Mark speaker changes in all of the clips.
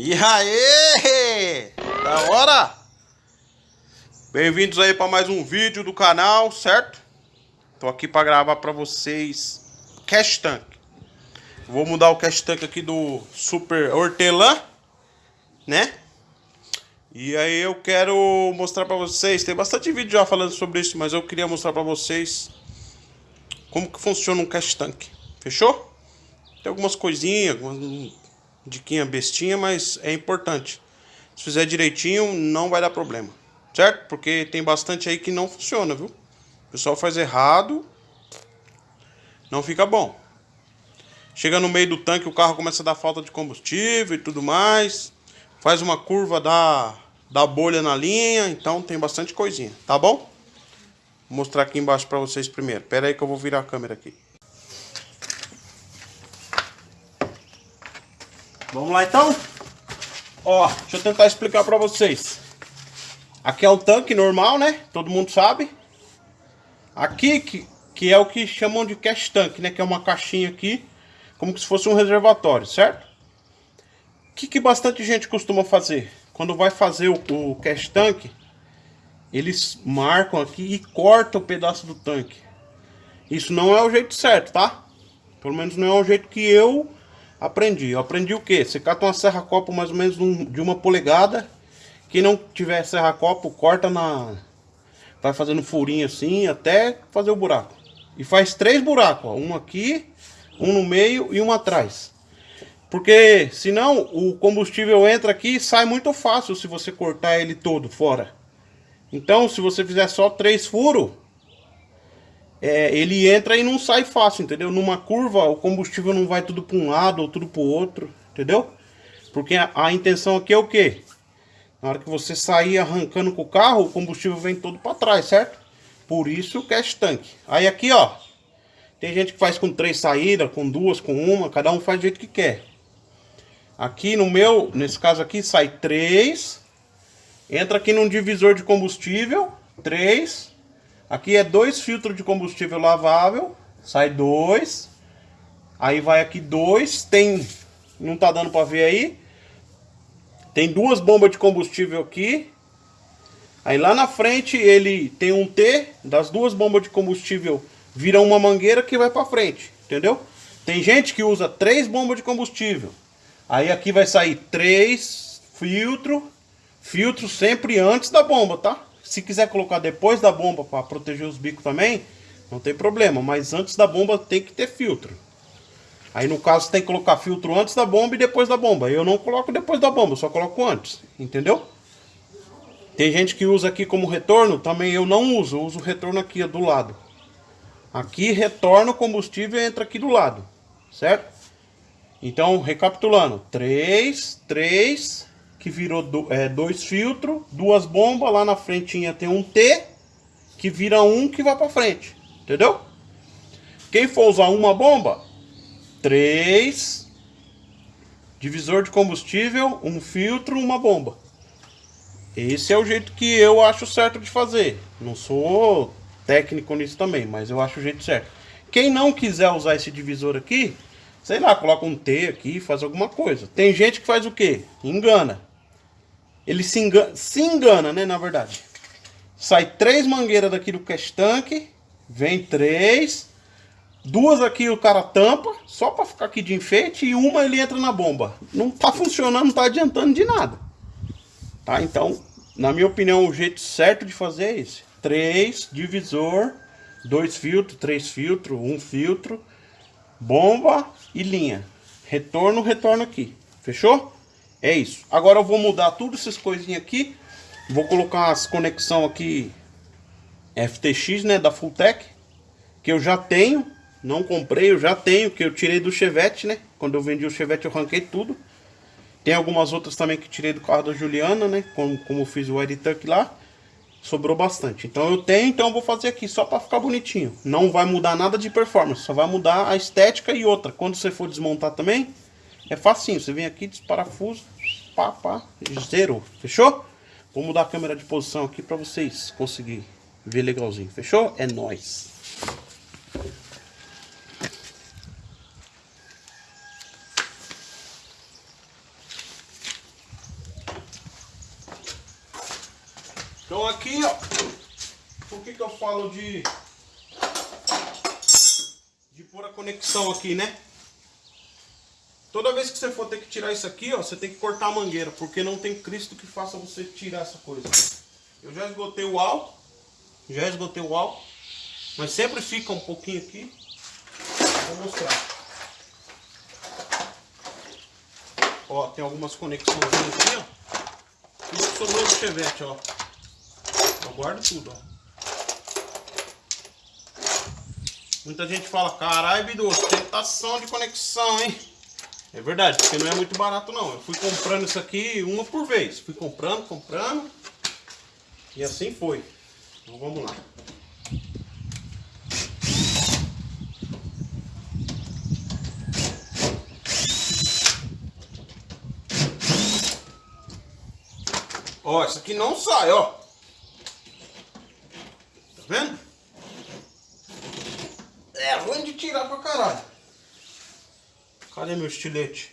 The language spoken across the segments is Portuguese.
Speaker 1: E aí? Da hora? Bem-vindos aí para mais um vídeo do canal, certo? Tô aqui para gravar para vocês Cash Tank. Vou mudar o Cash Tank aqui do Super Hortelã, né? E aí eu quero mostrar para vocês, tem bastante vídeo já falando sobre isso, mas eu queria mostrar para vocês como que funciona um Cash Tank. Fechou? Tem algumas coisinhas, algumas diquinha bestinha, mas é importante. Se fizer direitinho, não vai dar problema. Certo? Porque tem bastante aí que não funciona, viu? O pessoal faz errado, não fica bom. Chega no meio do tanque, o carro começa a dar falta de combustível e tudo mais. Faz uma curva da, da bolha na linha, então tem bastante coisinha, tá bom? Vou mostrar aqui embaixo para vocês primeiro. Pera aí que eu vou virar a câmera aqui. Vamos lá então? Ó, deixa eu tentar explicar pra vocês. Aqui é o tanque normal, né? Todo mundo sabe. Aqui, que, que é o que chamam de cash tank, né? Que é uma caixinha aqui, como se fosse um reservatório, certo? O que, que bastante gente costuma fazer? Quando vai fazer o, o cash tank, eles marcam aqui e cortam o pedaço do tanque. Isso não é o jeito certo, tá? Pelo menos não é o jeito que eu Aprendi. Eu aprendi o que? Você cata uma serra-copo mais ou menos de uma polegada. Quem não tiver serra-copo, corta na... Vai fazendo furinho assim até fazer o buraco. E faz três buracos, ó. Um aqui, um no meio e um atrás. Porque senão o combustível entra aqui e sai muito fácil se você cortar ele todo fora. Então se você fizer só três furos, é, ele entra e não sai fácil, entendeu? Numa curva o combustível não vai tudo para um lado ou tudo para o outro, entendeu? Porque a, a, intenção aqui é o quê? Na hora que você sair arrancando com o carro, o combustível vem todo para trás, certo? Por isso o cash tank. Aí aqui, ó, tem gente que faz com três saídas, com duas, com uma, cada um faz do jeito que quer. Aqui no meu, nesse caso aqui, sai três, entra aqui num divisor de combustível, três, Aqui é dois filtros de combustível lavável, sai dois. Aí vai aqui dois, tem, não tá dando para ver aí. Tem duas bombas de combustível aqui. Aí lá na frente ele tem um T, das duas bombas de combustível vira uma mangueira que vai para frente, entendeu? Tem gente que usa três bombas de combustível. Aí aqui vai sair três filtro, filtro sempre antes da bomba, tá? Se quiser colocar depois da bomba para proteger os bicos também, não tem problema. Mas antes da bomba tem que ter filtro. Aí no caso tem que colocar filtro antes da bomba e depois da bomba. Eu não coloco depois da bomba, só coloco antes. Entendeu? Tem gente que usa aqui como retorno, também eu não uso. Eu uso o retorno aqui do lado. Aqui retorna o combustível e entra aqui do lado. Certo? Então, recapitulando. 3, 3, que virou do, é, dois filtros, duas bombas, lá na frentinha tem um T, que vira um que vai para frente, entendeu? Quem for usar uma bomba, três, divisor de combustível, um filtro, uma bomba. Esse é o jeito que eu acho certo de fazer. Não sou técnico nisso também, mas eu acho o jeito certo. Quem não quiser usar esse divisor aqui, sei lá, coloca um T aqui, faz alguma coisa. Tem gente que faz o quê? Engana ele se engana, se engana, né, na verdade. Sai três mangueiras daqui do cash tank, vem três, duas aqui o cara tampa, só para ficar aqui de enfeite, e uma ele entra na bomba. Não tá funcionando, não tá adiantando de nada. Tá, então, na minha opinião, o jeito certo de fazer é esse. Três, divisor, dois filtros, três filtros, um filtro, bomba e linha. Retorno, retorno aqui. Fechou? É isso. Agora eu vou mudar tudo essas coisinhas aqui. Vou colocar as conexão aqui FTX, né, da Fulltech, que eu já tenho, não comprei, eu já tenho, que eu tirei do Chevette, né? Quando eu vendi o Chevette eu arranquei tudo. Tem algumas outras também que tirei do carro da Juliana, né? Como, como eu fiz o Tuck lá. Sobrou bastante. Então eu tenho, então eu vou fazer aqui só para ficar bonitinho. Não vai mudar nada de performance, só vai mudar a estética e outra. Quando você for desmontar também, é facinho, você vem aqui, desparafuso, pá, pá, zerou, fechou? Vou mudar a câmera de posição aqui para vocês conseguirem ver legalzinho, fechou? É nóis! Então aqui, ó, por que que eu falo de, de pôr a conexão aqui, né? Toda vez que você for ter que tirar isso aqui, ó, você tem que cortar a mangueira, porque não tem Cristo que faça você tirar essa coisa. Eu já esgotei o álcool, já esgotei o álcool, mas sempre fica um pouquinho aqui. Vou mostrar. Ó, tem algumas conexões aqui, ó. Tudo que sobrou do chevette, ó. Eu guardo tudo, ó. Muita gente fala, caralho, Bidu, tentação de conexão, hein? É verdade, porque não é muito barato não. Eu fui comprando isso aqui uma por vez. Fui comprando, comprando. E assim foi. Então vamos lá. Ó, isso aqui não sai, ó. Tá vendo? É ruim de tirar pra caralho. Kalem üç çileç.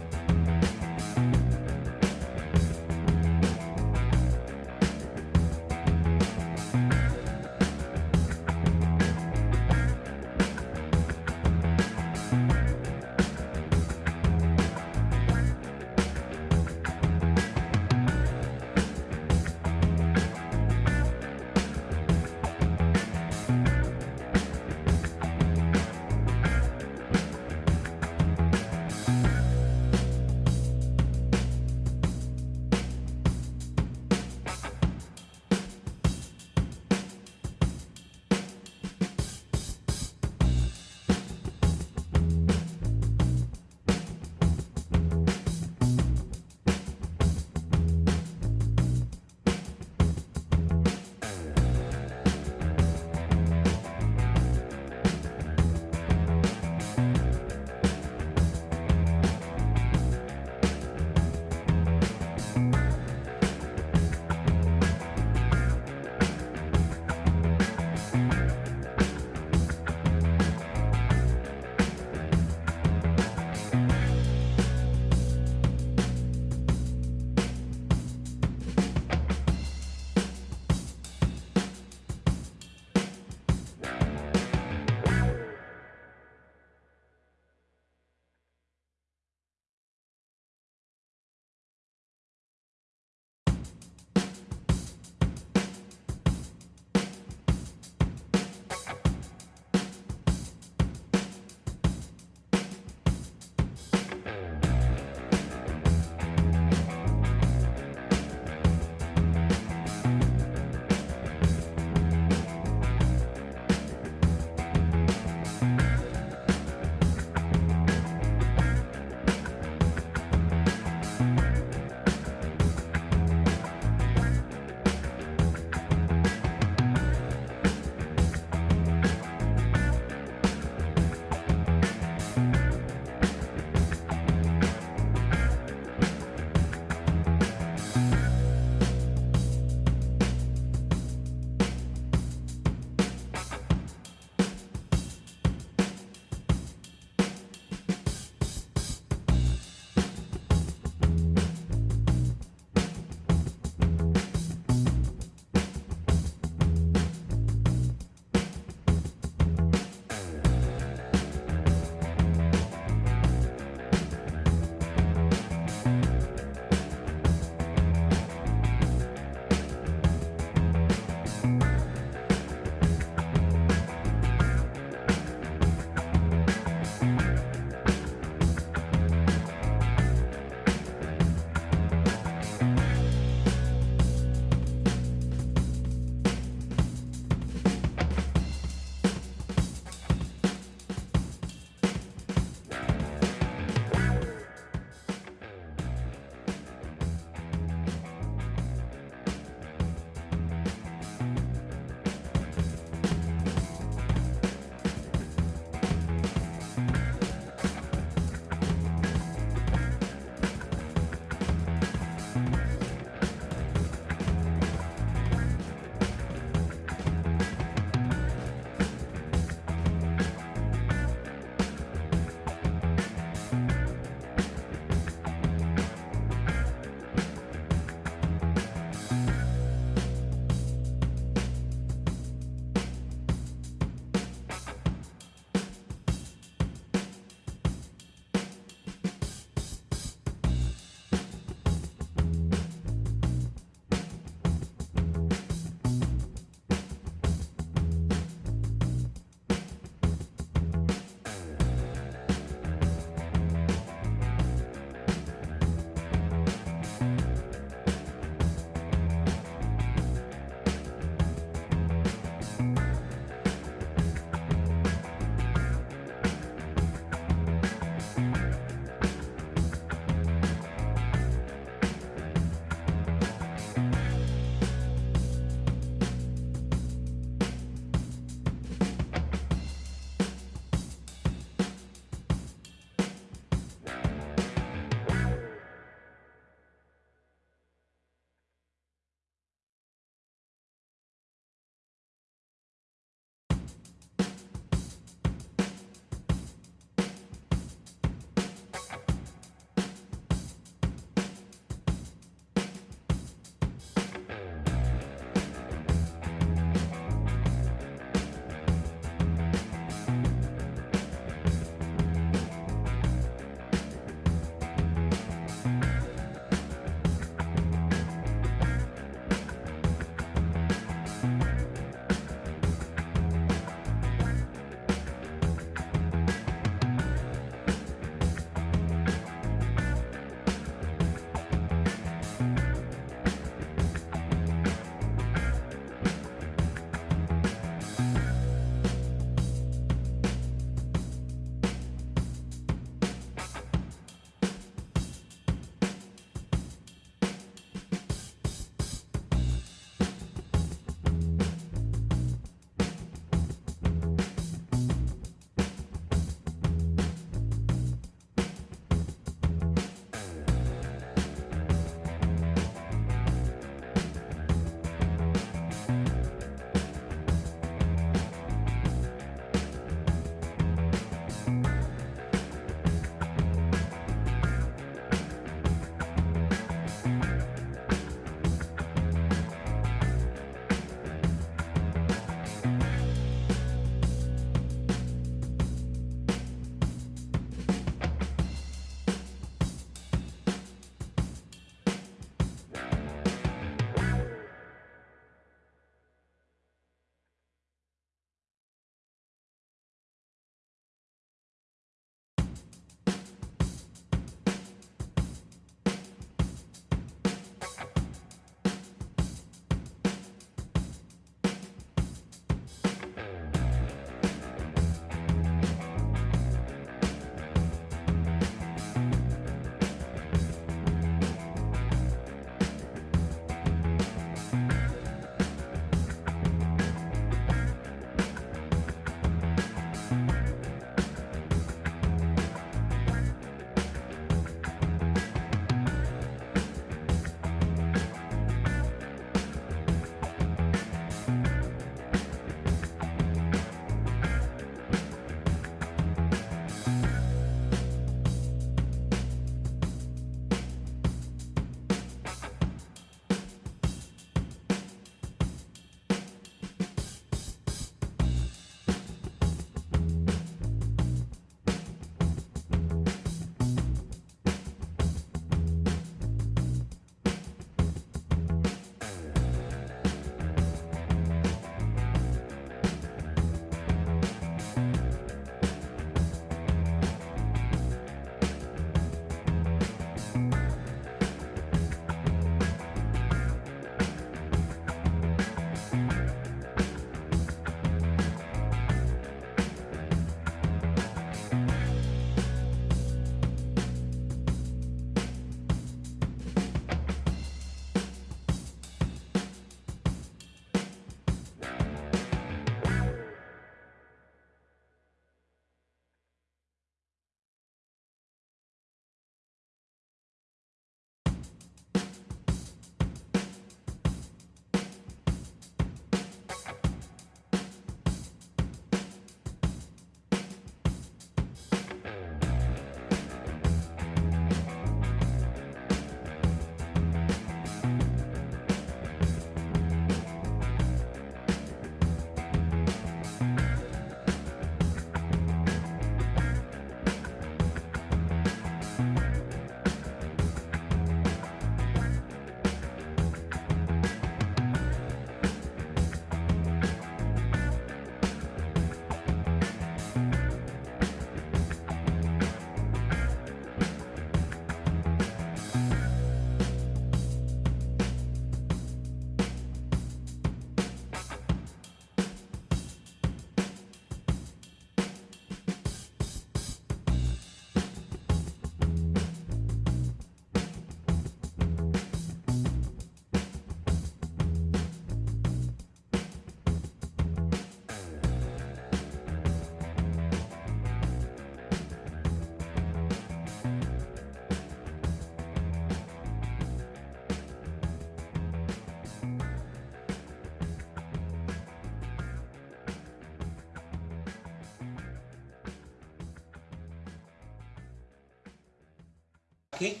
Speaker 1: Aqui.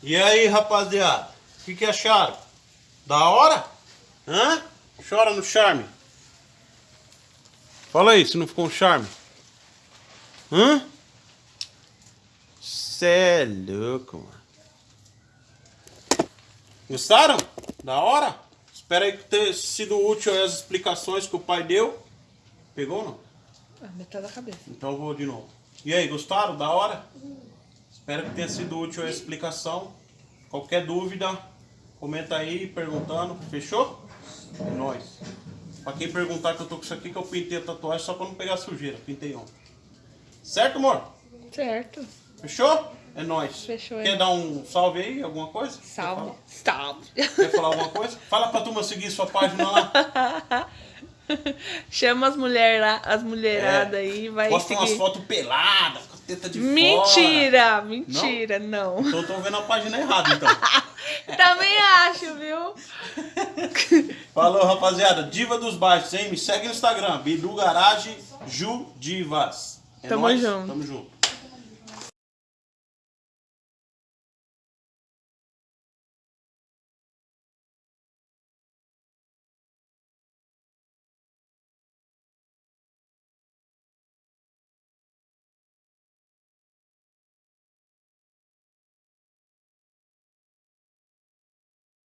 Speaker 1: E aí, rapaziada? O que, que acharam? Da hora? Hã? Chora no charme. Fala aí se não ficou um charme. Hã? Cê é louco, mano. Gostaram? Da hora? Espero aí ter sido útil as explicações que o pai deu. Pegou ou não?
Speaker 2: Ah, metade da cabeça.
Speaker 1: Então eu vou de novo. E aí, gostaram? Da hora? Espero que tenha sido útil a explicação. Qualquer dúvida, comenta aí perguntando. Fechou? É nóis. Pra quem perguntar que eu tô com isso aqui, que eu pintei a tatuagem só pra não pegar sujeira. Pintei ontem. Certo, amor?
Speaker 2: Certo.
Speaker 1: Fechou? É nóis.
Speaker 2: Fechou, é
Speaker 1: Quer dar um salve aí? Alguma coisa?
Speaker 2: Salve.
Speaker 1: Quer
Speaker 2: Salve.
Speaker 1: Quer falar alguma coisa? Fala pra turma seguir sua página lá.
Speaker 2: Chama as mulher lá, as mulheradas aí, vai
Speaker 1: Posta umas
Speaker 2: seguir.
Speaker 1: fotos peladas, teta de fora.
Speaker 2: Mentira, mentira, não.
Speaker 1: Então eu tô vendo a página errada, então.
Speaker 2: Também acho, viu?
Speaker 1: Falou, rapaziada. Diva dos Baixos, hein? Me segue no Instagram. Bidu Garage Ju Divas. É
Speaker 2: Tamo
Speaker 1: nóis?
Speaker 2: junto.
Speaker 1: Tamo junto.